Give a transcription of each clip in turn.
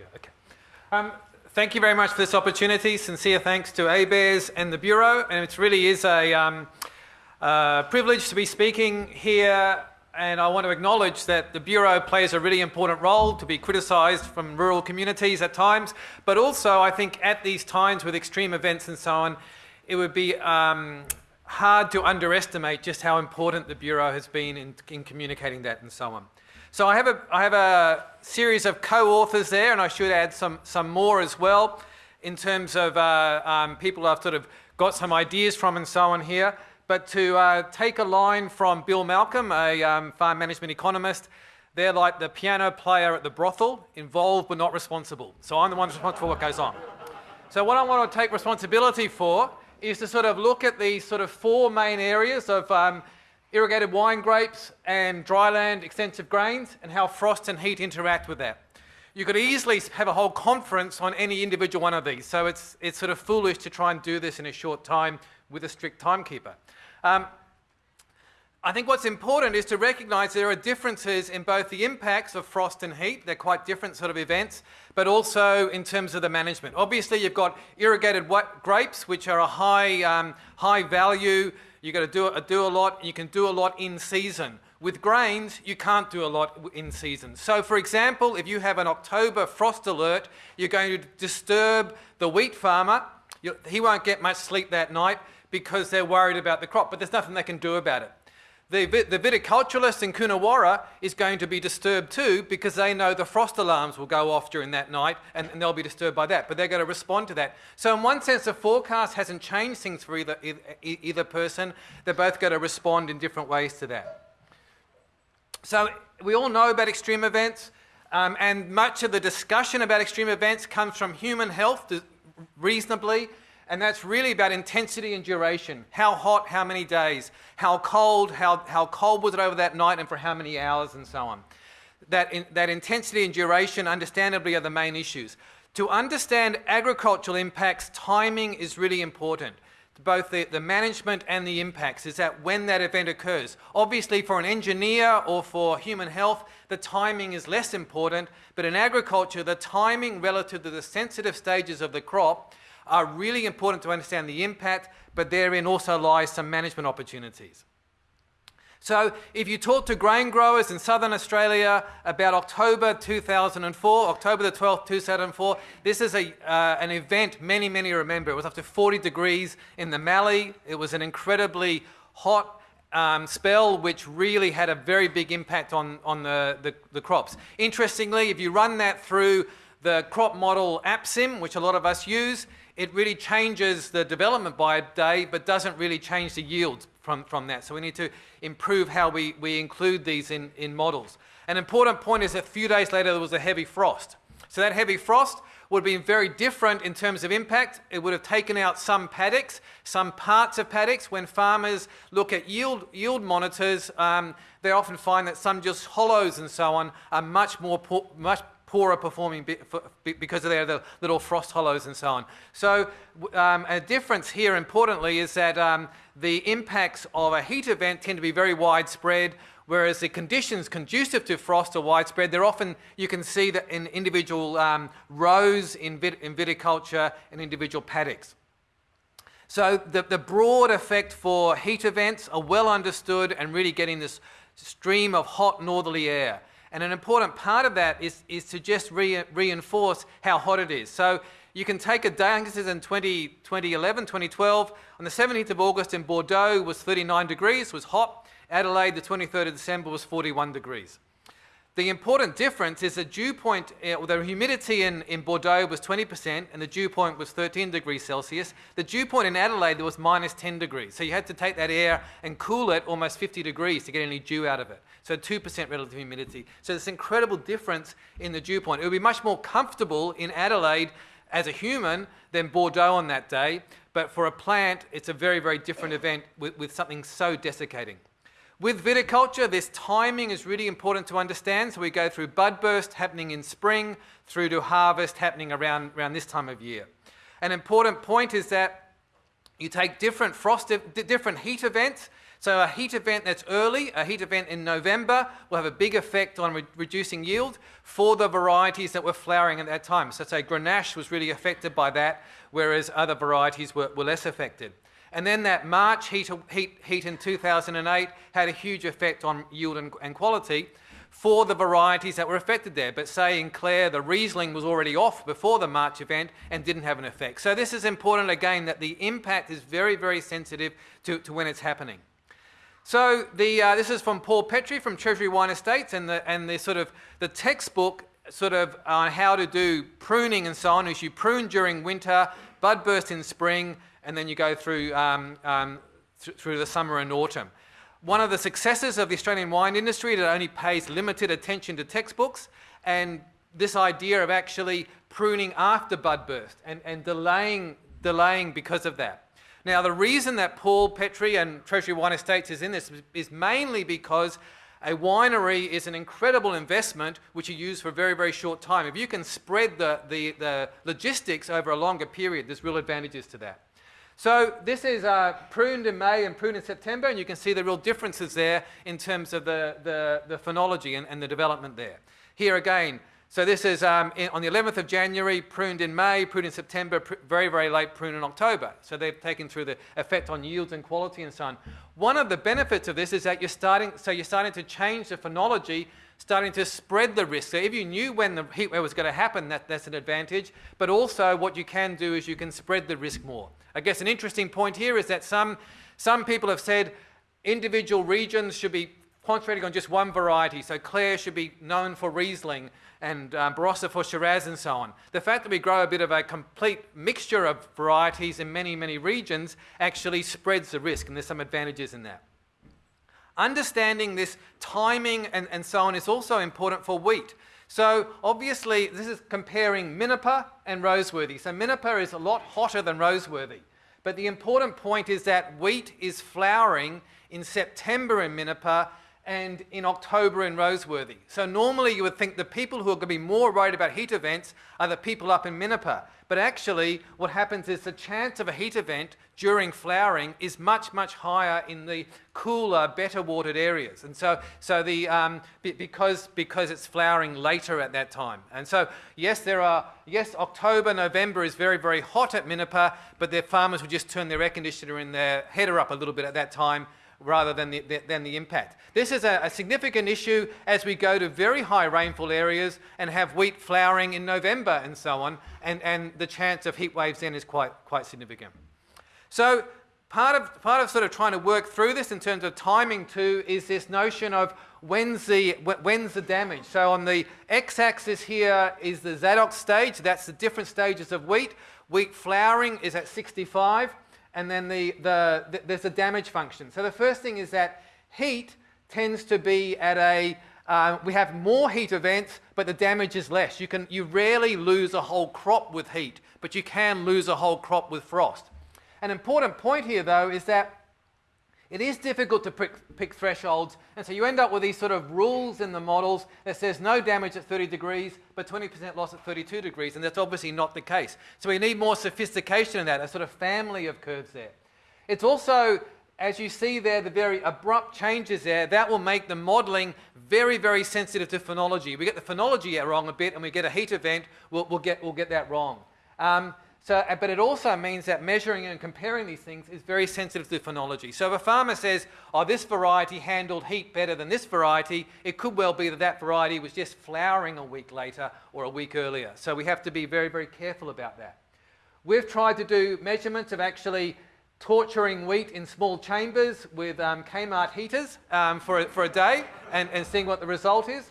go. Okay. Um, thank you very much for this opportunity. Sincere thanks to ABARES and the Bureau. And it really is a um, uh, privilege to be speaking here. And I want to acknowledge that the Bureau plays a really important role to be criticised from rural communities at times. But also, I think at these times with extreme events and so on, it would be um, hard to underestimate just how important the Bureau has been in, in communicating that and so on. So I have a, I have a series of co-authors there, and I should add some, some more as well in terms of uh, um, people I've sort of got some ideas from and so on here. But to uh, take a line from Bill Malcolm, a um, farm management economist, they're like the piano player at the brothel, involved but not responsible. So I'm the one responsible for what goes on. So what I want to take responsibility for is to sort of look at these sort of four main areas of um, irrigated wine grapes and dryland extensive grains and how frost and heat interact with that. You could easily have a whole conference on any individual one of these, so it's, it's sort of foolish to try and do this in a short time with a strict timekeeper. Um, I think what's important is to recognize there are differences in both the impacts of frost and heat, they're quite different sort of events, but also in terms of the management. Obviously you've got irrigated grapes, which are a high, um, high value You've got to do, do a lot, you can do a lot in season. With grains, you can't do a lot in season. So for example, if you have an October frost alert, you're going to disturb the wheat farmer. he won't get much sleep that night because they're worried about the crop, but there's nothing they can do about it. The, the viticulturalist in Coonawarra is going to be disturbed too because they know the frost alarms will go off during that night and, and they'll be disturbed by that, but they're going to respond to that. So in one sense, the forecast hasn't changed things for either, either, person. They're both going to respond in different ways to that. So we all know about extreme events um, and much of the discussion about extreme events comes from human health reasonably and that's really about intensity and duration. How hot, how many days, how cold, how, how cold was it over that night and for how many hours and so on. That, in, that intensity and duration understandably are the main issues. To understand agricultural impacts, timing is really important. Both the, the management and the impacts is that when that event occurs. Obviously for an engineer or for human health, the timing is less important, but in agriculture, the timing relative to the sensitive stages of the crop are really important to understand the impact, but therein also lies some management opportunities. So if you talk to grain growers in southern Australia about October 2004, October the 12th, 2004, this is a, uh, an event many, many remember. It was up to 40 degrees in the Mallee. It was an incredibly hot um, spell which really had a very big impact on, on the, the, the crops. Interestingly, if you run that through the crop model APSIM, which a lot of us use, it really changes the development by a day, but doesn't really change the yields from, from that. So we need to improve how we, we include these in, in models. An important point is that a few days later there was a heavy frost. So that heavy frost would have been very different in terms of impact. It would have taken out some paddocks, some parts of paddocks. When farmers look at yield, yield monitors, um, they often find that some just hollows and so on are much more, much poorer performing because of their little frost hollows and so on. So um, a difference here importantly is that um, the impacts of a heat event tend to be very widespread whereas the conditions conducive to frost are widespread. They're often, you can see that in individual um, rows in, vit in viticulture and individual paddocks. So the, the broad effect for heat events are well understood and really getting this stream of hot northerly air. And an important part of that is, is to just re reinforce how hot it is. So you can take a day, I think this is in 20, 2011, 2012, on the 17th of August in Bordeaux was 39 degrees, was hot. Adelaide, the 23rd of December was 41 degrees. The important difference is the dew point, uh, the humidity in, in Bordeaux was 20% and the dew point was 13 degrees Celsius. The dew point in Adelaide was minus 10 degrees. So you had to take that air and cool it almost 50 degrees to get any dew out of it. So 2% relative humidity. So this incredible difference in the dew point. It would be much more comfortable in Adelaide as a human than Bordeaux on that day. But for a plant, it's a very, very different event with, with something so desiccating. With viticulture, this timing is really important to understand. So we go through bud burst happening in spring through to harvest happening around, around this time of year. An important point is that you take different frost, different heat events. So a heat event that's early, a heat event in November, will have a big effect on re reducing yield for the varieties that were flowering at that time. So say Grenache was really affected by that, whereas other varieties were, were less affected. And then that March heat, heat, heat in 2008 had a huge effect on yield and, and quality for the varieties that were affected there. But say in Clare, the Riesling was already off before the March event and didn't have an effect. So this is important again that the impact is very, very sensitive to, to when it's happening. So the, uh, this is from Paul Petrie from Treasury Wine Estates and the, and the sort of the textbook sort of on how to do pruning and so on is you prune during winter, bud burst in spring, and then you go through, um, um, th through the summer and autumn. One of the successes of the Australian wine industry that only pays limited attention to textbooks and this idea of actually pruning after bud burst and, and delaying, delaying because of that. Now, the reason that Paul Petrie and Treasury Wine Estates is in this is mainly because a winery is an incredible investment which you use for a very, very short time. If you can spread the, the, the logistics over a longer period, there's real advantages to that. So this is uh, pruned in May and pruned in September, and you can see the real differences there in terms of the, the, the phenology and, and the development there. Here again, so this is um, in, on the 11th of January, pruned in May, pruned in September, pr very, very late pruned in October. So they've taken through the effect on yields and quality and so on. One of the benefits of this is that you're starting, so you're starting to change the phenology starting to spread the risk. So if you knew when the heat wave was going to happen, that, that's an advantage. But also what you can do is you can spread the risk more. I guess an interesting point here is that some, some people have said individual regions should be concentrating on just one variety. So Clare should be known for Riesling and um, Barossa for Shiraz and so on. The fact that we grow a bit of a complete mixture of varieties in many, many regions actually spreads the risk, and there's some advantages in that. Understanding this timing and, and so on is also important for wheat. So obviously this is comparing Minnipa and Roseworthy. So Minnipa is a lot hotter than Roseworthy. But the important point is that wheat is flowering in September in Minnipa and in October in Roseworthy. So normally you would think the people who are going to be more worried about heat events are the people up in Minnipa. But actually what happens is the chance of a heat event during flowering is much, much higher in the cooler, better watered areas. And so, so the, um, because, because it's flowering later at that time. And so, yes, there are, yes, October, November is very, very hot at Minnipa, but their farmers would just turn their air conditioner in their heater up a little bit at that time rather than the, the, than the impact. This is a, a, significant issue as we go to very high rainfall areas and have wheat flowering in November and so on, and, and the chance of heat waves then is quite, quite significant. So part of, part of sort of trying to work through this in terms of timing too is this notion of when's the, when's the damage. So on the x-axis here is the Zadok stage, that's the different stages of wheat. Wheat flowering is at 65 and then the, the, the, there's a damage function. So the first thing is that heat tends to be at a, uh, we have more heat events, but the damage is less. You, can, you rarely lose a whole crop with heat, but you can lose a whole crop with frost. An important point here, though, is that it is difficult to pick, pick, thresholds, and so you end up with these sort of rules in the models that says no damage at 30 degrees, but 20% loss at 32 degrees, and that's obviously not the case. So we need more sophistication in that, a sort of family of curves there. It's also, as you see there, the very abrupt changes there, that will make the modeling very, very sensitive to phenology. We get the phenology wrong a bit, and we get a heat event, we'll, we'll get, we'll get that wrong. Um, so, uh, but it also means that measuring and comparing these things is very sensitive to phenology. So if a farmer says, oh, this variety handled heat better than this variety, it could well be that that variety was just flowering a week later or a week earlier. So we have to be very, very careful about that. We've tried to do measurements of actually torturing wheat in small chambers with um, Kmart heaters um, for, a, for a day and, and seeing what the result is.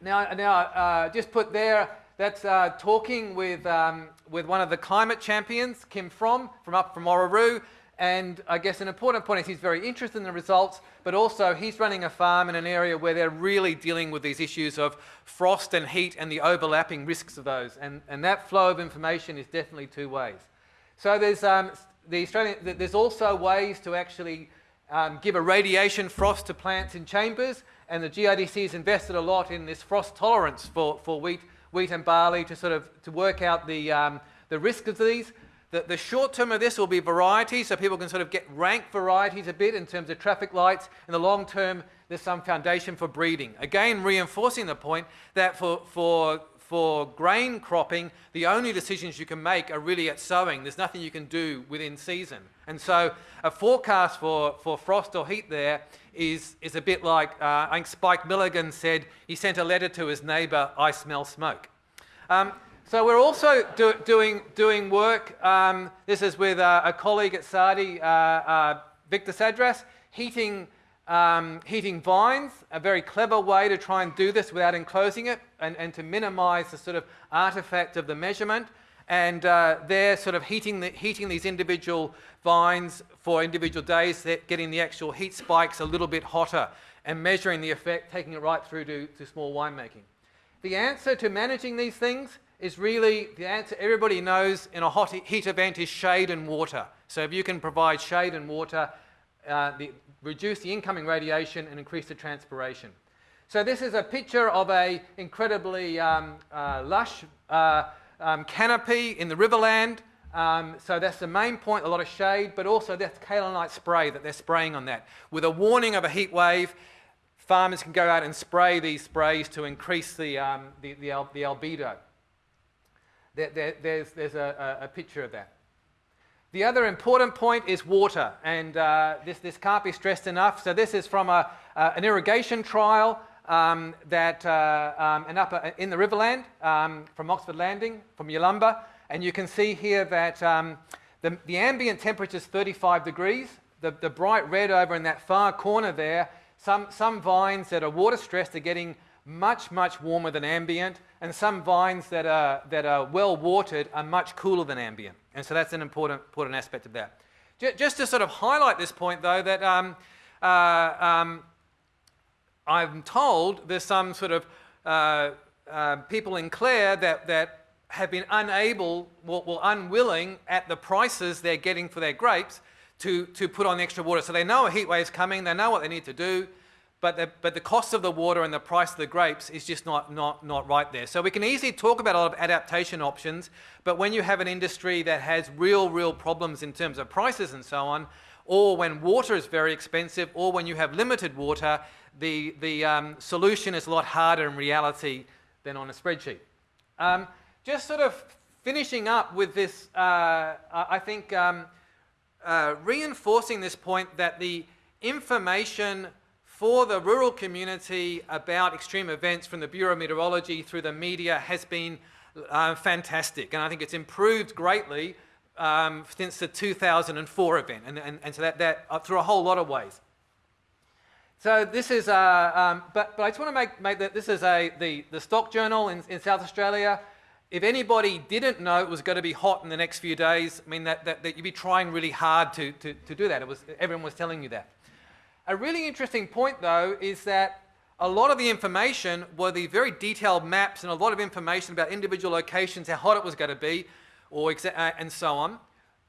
Now, now uh, just put there that's uh, talking with, um, with one of the climate champions, Kim From, from up from Orroroo. And I guess an important point is he's very interested in the results, but also he's running a farm in an area where they're really dealing with these issues of frost and heat and the overlapping risks of those. And, and that flow of information is definitely two ways. So there's, um, the Australian, there's also ways to actually um, give a radiation frost to plants in chambers, and the GRDC has invested a lot in this frost tolerance for, for wheat wheat and barley to sort of to work out the, um, the risk of these. The, the short term of this will be variety, so people can sort of get rank varieties a bit in terms of traffic lights. In the long term, there's some foundation for breeding. Again, reinforcing the point that for, for, for grain cropping, the only decisions you can make are really at sowing. There's nothing you can do within season. And so a forecast for, for frost or heat there is, is a bit like, uh, I think Spike Milligan said he sent a letter to his neighbour, I smell smoke. Um, so we're also do, doing, doing work, um, this is with uh, a colleague at SARDI, uh, uh, Victor Sadras, heating, um, heating vines, a very clever way to try and do this without enclosing it and, and to minimize the sort of artifact of the measurement. And uh, they're sort of heating, the, heating these individual vines for individual days, getting the actual heat spikes a little bit hotter and measuring the effect, taking it right through to, to small winemaking. The answer to managing these things is really the answer everybody knows in a hot heat event is shade and water. So if you can provide shade and water, uh, the, reduce the incoming radiation and increase the transpiration. So this is a picture of a incredibly um, uh, lush uh, um, canopy in the riverland. Um, so that's the main point, a lot of shade, but also that's kaolinite spray that they're spraying on that. With a warning of a heat wave, farmers can go out and spray these sprays to increase the, um, the, the, al the albedo there, there, there's, there's a, a, picture of that. The other important point is water, and uh, this, this can't be stressed enough. So this is from a, uh, an irrigation trial um, that uh, um, upper, in the Riverland um, from Oxford Landing, from Yalumba, and you can see here that um, the, the ambient temperature is 35 degrees. The, the bright red over in that far corner there, some, some vines that are water stressed are getting much, much warmer than ambient, and some vines that are, that are well watered are much cooler than ambient. And so that's an important, important aspect of that. Just to sort of highlight this point, though, that um, uh, um, I'm told there's some sort of uh, uh, people in Clare that, that have been unable or, unwilling at the prices they're getting for their grapes to, to put on extra water. So they know a heat wave is coming, they know what they need to do, but the, but the cost of the water and the price of the grapes is just not, not, not right there. So we can easily talk about a lot of adaptation options, but when you have an industry that has real, real problems in terms of prices and so on, or when water is very expensive, or when you have limited water, the, the um, solution is a lot harder in reality than on a spreadsheet. Um, just sort of finishing up with this, uh, I think um, uh, reinforcing this point that the information for the rural community about extreme events from the Bureau of Meteorology through the media has been uh, fantastic. And I think it's improved greatly um, since the 2004 event, and, and, and so that, that uh, through a whole lot of ways. So this is, uh, um, but, but I just want to make, make that this is a, the, the stock journal in, in South Australia. If anybody didn't know it was going to be hot in the next few days, I mean, that, that, that you'd be trying really hard to, to, to do that. It was, everyone was telling you that. A really interesting point, though, is that a lot of the information were the very detailed maps and a lot of information about individual locations, how hot it was going to be, or uh, and so on.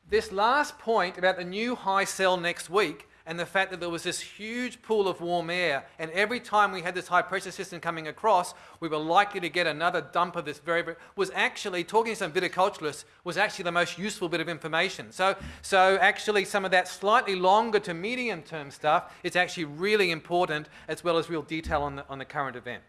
This last point about the new high cell next week and the fact that there was this huge pool of warm air, and every time we had this high pressure system coming across, we were likely to get another dump of this very, was actually, talking to some viticulturists, was actually the most useful bit of information. So, so actually some of that slightly longer to medium term stuff is actually really important as well as real detail on the, on the current event.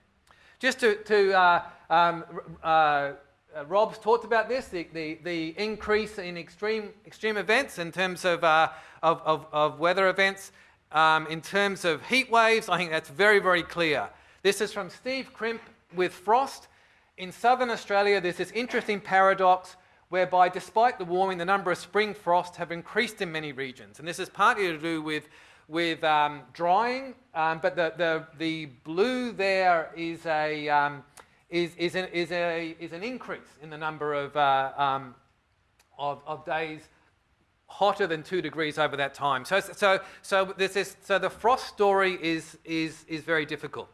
Just to, to uh, um, uh, uh, Rob's talked about this, the, the, the, increase in extreme, extreme events in terms of, uh, of, of, of, weather events. Um, in terms of heat waves, I think that's very, very clear. This is from Steve Crimp with frost. In southern Australia, there's this interesting paradox whereby despite the warming, the number of spring frosts have increased in many regions. And this is partly to do with, with um, drying, um, but the, the, the blue there is a, um, is, is, an, is, a, is an increase in the number of, uh, um, of, of, days hotter than two degrees over that time. So, so, so, this is, so the frost story is, is, is very difficult.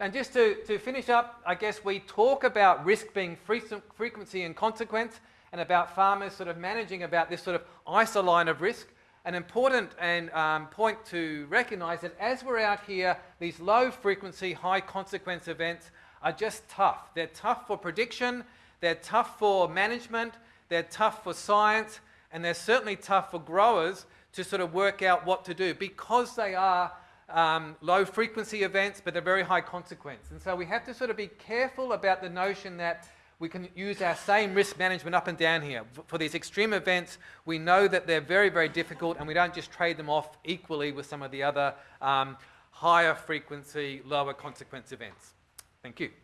And just to, to finish up, I guess we talk about risk being frequency and consequence and about farmers sort of managing about this sort of isoline of risk. An important and, um, point to recognize that as we're out here, these low frequency, high consequence events are just tough. They're tough for prediction, they're tough for management, they're tough for science, and they're certainly tough for growers to sort of work out what to do because they are um, low frequency events, but they're very high consequence. And so we have to sort of be careful about the notion that we can use our same risk management up and down here. For these extreme events, we know that they're very, very difficult, and we don't just trade them off equally with some of the other um, higher frequency, lower consequence events. Thank you.